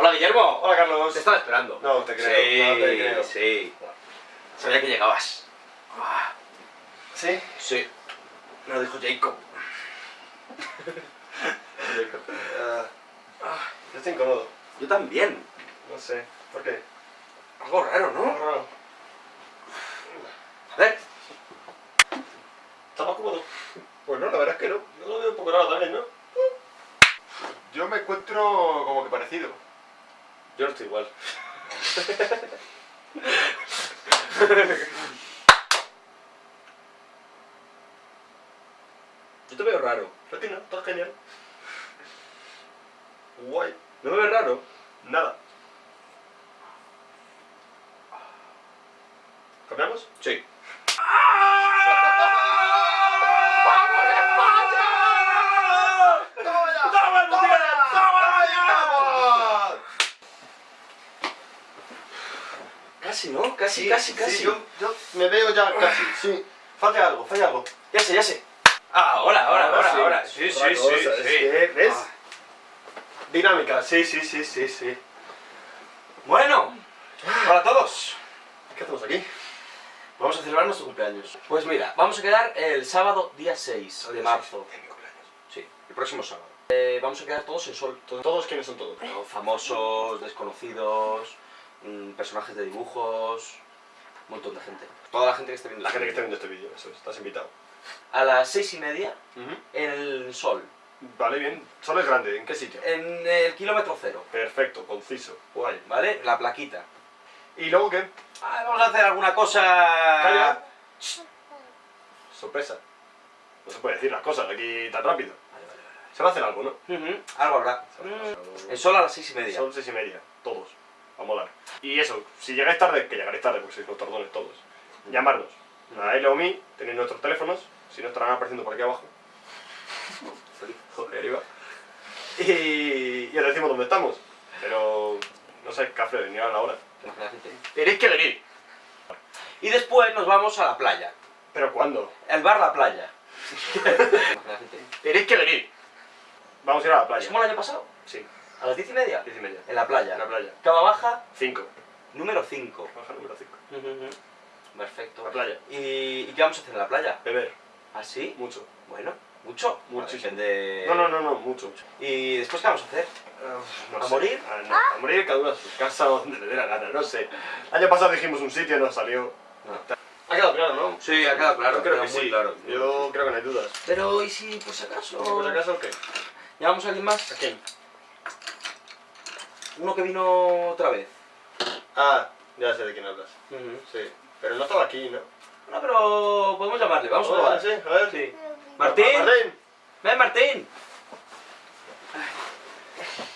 Hola, Guillermo. Hola, Carlos. Te estaba esperando. No te creo, Sí, no te creo. sí. Sabía que llegabas. ¿Sí? Sí. Me lo dijo Jacob. Ah, yo estoy incómodo. Yo también. No sé. ¿Por qué? Algo raro, ¿no? raro. A ver. ¿Está más cómodo? Pues no, la verdad es que no. Yo lo veo un poco raro también, ¿no? Yo me encuentro como que parecido. Yo no estoy igual. Yo te veo raro. Ti no, está genial. Guay. ¿No me ves raro? Nada. ¿Cambiamos? Sí. ¡Toma ya! ¡Toma el mundial! ¡Toma ya! Casi, ¿no? Casi, casi, casi. Sí, yo, yo me veo ya casi, sí. Falta algo, falla algo. Ya sé, ya sé. Ah, ahora, ahora, ahora, ahora. Sí, sí, sí, sí. ¿Ves? Ah. Dinámica, sí, sí, sí, sí, sí. Bueno, para todos. ¿Qué hacemos aquí? Vamos a celebrar nuestro cumpleaños. Pues mira, vamos a quedar el sábado día 6 de marzo. Es mi cumpleaños. Sí, el próximo sábado. Eh, vamos a quedar todos en sol. todos- ¿Todos quiénes son todos? Famosos, desconocidos, mm, personajes de dibujos, un montón de gente. Toda la gente que esté viendo La este gente que esté vídeo. viendo este vídeo, eso es, estás invitado. A las seis y media en el sol, Vale, bien. Solo es grande, ¿en qué sitio? en el kilómetro cero, Perfecto, conciso, guay. ¿vale? La plaquita. ¿Y luego qué? Ah, vamos a hacer alguna cosa... Calla. Sorpresa. No se puede decir las cosas aquí tan rápido. Vale, vale, vale. Se va a hacer algo, ¿no? Algo habrá. El sol a las seis y media. Son seis y media, todos. Va a molar. Y eso, si llegáis tarde, que llegaréis tarde porque sois los tordones todos. Llamarnos. A él o a mí, tenéis nuestros teléfonos, si no estarán apareciendo por aquí abajo. Joder, iba. Y, y os decimos dónde estamos. Pero no sé, café, ni a la hora. Tenéis que venir. Y después nos vamos a la playa. ¿Pero cuándo? El bar La Playa. Tenéis que venir. Vamos a ir a la ¿Es playa. como el año pasado? Sí, ¿A las diez y media? diez y media. En la playa. En la playa. Cava baja, Cinco. número 5. Baja número cinco. Perfecto. La playa. ¿Y, y qué vamos a hacer en la playa? Beber. ¿Así? Mucho. Bueno, ¿mucho? Muchísimo. No, no, no, no, mucho. ¿Y después qué vamos a hacer? No ¿A sé. morir? A, no, a morir cada uno a su casa o donde le dé la gana, no sé. El año pasado dijimos un sitio, nos salió. No. Ha quedado claro, ¿no? Sí, ha quedado claro. Yo creo que muy sí. claro. Yo creo que no hay dudas. Pero, ¿y si por si acaso? ¿Por si acaso qué? ¿Llamamos a alguien más? ¿A quién? Uno que vino otra vez. Ah, ya sé de quién hablas. Sí. Pero no estaba aquí, ¿no? No, pero podemos llamarle. Vamos a Ah, probar. sí, a ver. Sí. Martín. Martín. Ven, Martín.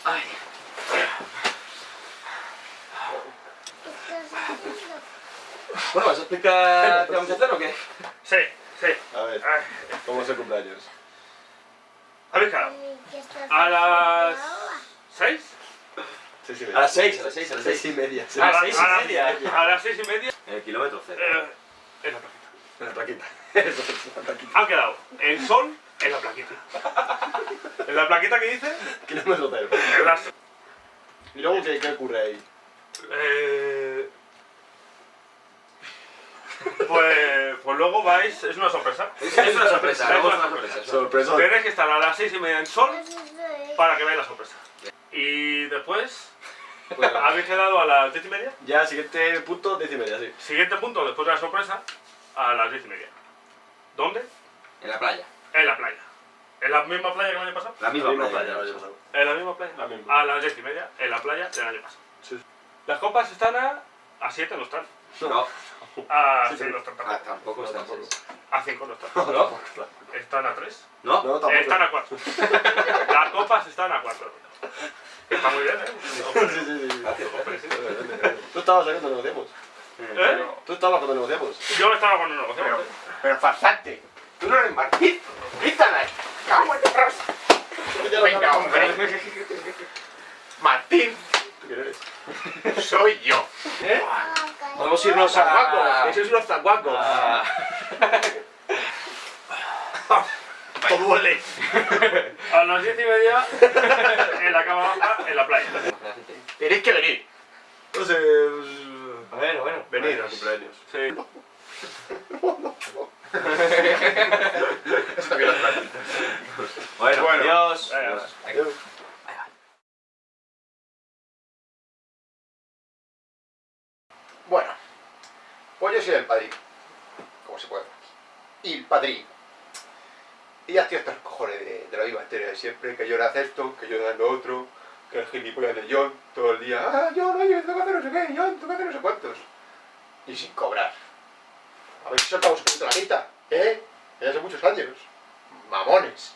Ay. Bueno, ¿vas a explicar qué vamos a hacer o qué? Sí, sí. A ver, ¿cómo es el cumpleaños? ¿Habéis quedado? A las... ¿Seis? A las seis, a las seis, a las seis. y media. A las la- seis y media. A las seis y media. En el kilómetro cero. eh, en la plaquita. En la plaquita. Eso es la plaquita. Han quedado el sol en la plaquita. En la plaquita que dice... Kilómetro cero. ¿Y luego qué, qué ocurre ahí? eh, pues, pues luego vais... Es una sorpresa. Es una sorpresa, Es luego es una sorpresa. sorpresa. Sorpresa. Tenéis que estar a las seis y media en sol para que veáis la sorpresa. Y después... Bueno, ¿Habéis quedado a las diez y media? ya, siguiente punto, diez y media, sí. Siguiente punto, después de la sorpresa, a las diez y media. ¿Dónde? En la playa. En la playa. ¿En la misma playa que el año pasado? La misma, La misma playa. playa, el año pasado. ¿En la misma playa? La misma. A las diez y media, en la playa del año pasado. Sí. Las copas están a... A 7 no están. No, A Sí, 6 sí. no están ah, tampoco. tampoco No, está tampoco. A 5 no están. ¿No? Están a 3. ¿No? No, tampoco. Están a 4. Las copas están a 4. Está muy bien, ¿eh? Sí, sí, sí. Gracias, Hombre, gracias. sí. Tú estabas ahí cuando negociamos. ¿Eh? Tú estabas cuando negociamos. Yo estaba con un negocio. Pero farsante, tú no eres Martín. Quítala. Cago en. Venga, hombre. Martín, ¿Tú quién eres? soy yo. Podemos irnos a... Zaguaco. Eso es unos zaguacos. a- Todo duele. A las 10 y media, en la cama baja, en la playa. Tenéis que venir. No sé. Bueno, bueno. Venir al cumpleaños. Sí. Bueno, Bueno. adiós. Adiós. Adiós. Bueno, pues yo soy el padrino. Como se puede ver aquí. Y el padrino. Y ya estoy hasta los cojones de, de la misma historia de siempre, que yo le acepto, que yo le lo otro, el gilipollas de John todo el día, ah, John, oye, tengo que hacer no sé qué, John, tengo que hacer no sé cuántos. Y sin cobrar. A ver si soltamos un poquito la quita, ¿eh? Ya hace muchos años. Mamones.